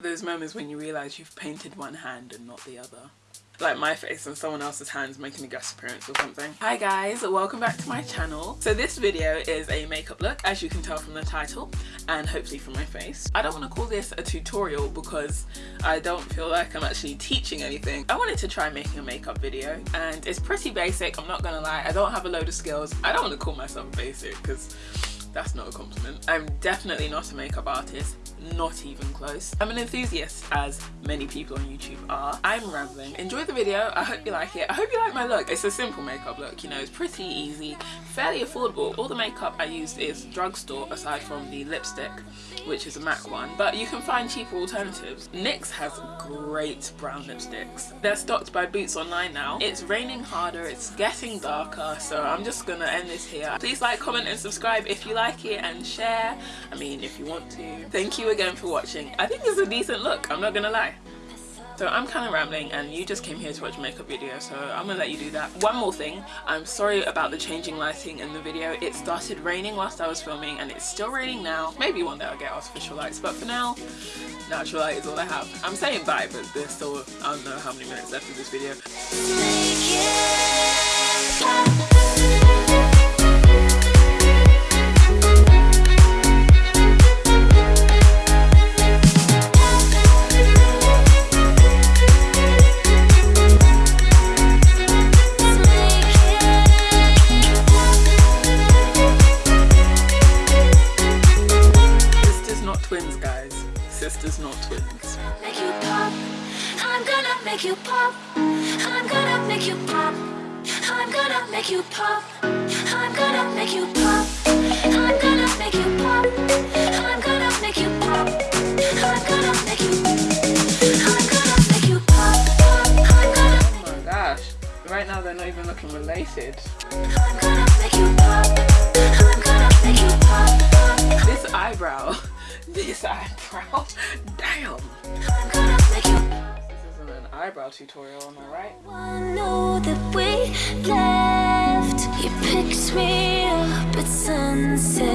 Those moments when you realise you've painted one hand and not the other. Like my face and someone else's hands making a guest appearance or something. Hi guys, welcome back to my channel. So this video is a makeup look, as you can tell from the title, and hopefully from my face. I don't want to call this a tutorial because I don't feel like I'm actually teaching anything. I wanted to try making a makeup video and it's pretty basic, I'm not gonna lie. I don't have a load of skills. I don't want to call myself basic because that's not a compliment. I'm definitely not a makeup artist not even close. I'm an enthusiast as many people on YouTube are. I'm rambling. Enjoy the video. I hope you like it. I hope you like my look. It's a simple makeup look, you know, it's pretty easy, fairly affordable. All the makeup I used is drugstore aside from the lipstick, which is a MAC one, but you can find cheaper alternatives. NYX has great brown lipsticks. They're stocked by Boots Online now. It's raining harder, it's getting darker, so I'm just gonna end this here. Please like, comment and subscribe if you like it and share. I mean, if you want to. Thank you again for watching. I think it's a decent look, I'm not gonna lie. So I'm kind of rambling and you just came here to watch makeup video so I'm gonna let you do that. One more thing, I'm sorry about the changing lighting in the video. It started raining whilst I was filming and it's still raining now. Maybe one day I'll get artificial lights but for now, natural light is all I have. I'm saying bye but there's still, I don't know how many minutes left of this video. Sisters, not twins. Make you pop. I'm gonna make you pop. I'm gonna make you pop. I'm gonna make you pop. I'm gonna make you pop. I'm gonna make you pop. I'm gonna make you pop. I'm gonna make you. I'm gonna make you pop. Oh my gosh! Right now they're not even looking related. I'm gonna make you pop. I'm gonna make you pop. This eyebrow. This eyebrow. Damn. This isn't an eyebrow tutorial, am I right? I know that we left. You picked me up at sunset.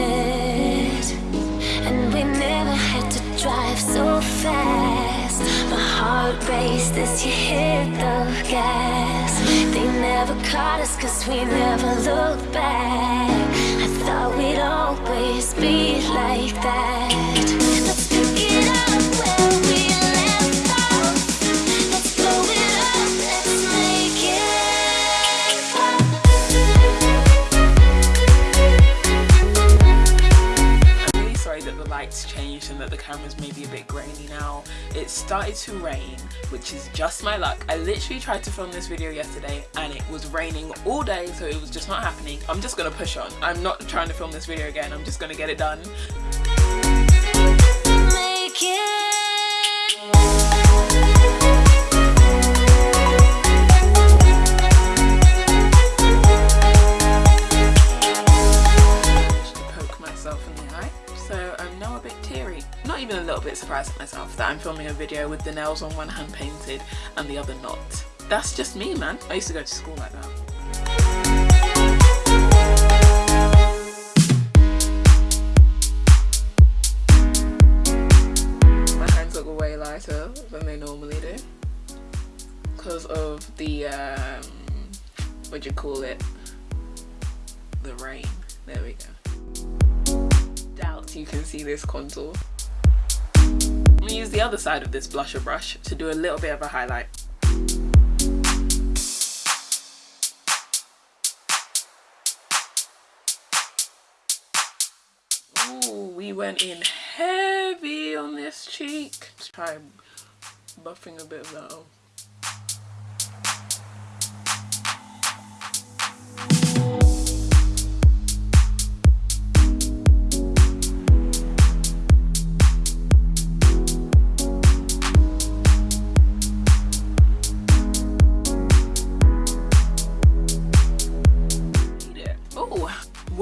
And we never had to drive so fast. My heart raced as you hit the gas. They never caught us cause we never looked back. I thought we'd always be maybe a bit grainy now. It started to rain, which is just my luck. I literally tried to film this video yesterday and it was raining all day, so it was just not happening. I'm just gonna push on. I'm not trying to film this video again. I'm just gonna get it done. Bit teary. Not even a little bit surprised at myself that I'm filming a video with the nails on one hand painted and the other not. That's just me man. I used to go to school like that. My hands look way lighter than they normally do because of the um, what do you call it the rain there we go you can see this contour I'm gonna use the other side of this blusher brush to do a little bit of a highlight. Ooh, we went in heavy on this cheek. Try buffing a bit of that off.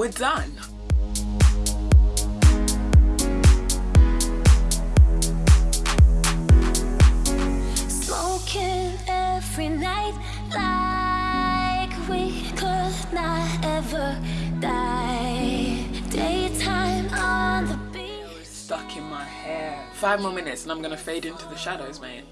We're done. Smoking every night like we could not ever die. Daytime on the beach. Stuck in my hair five more minutes and I'm gonna fade into the shadows, mate.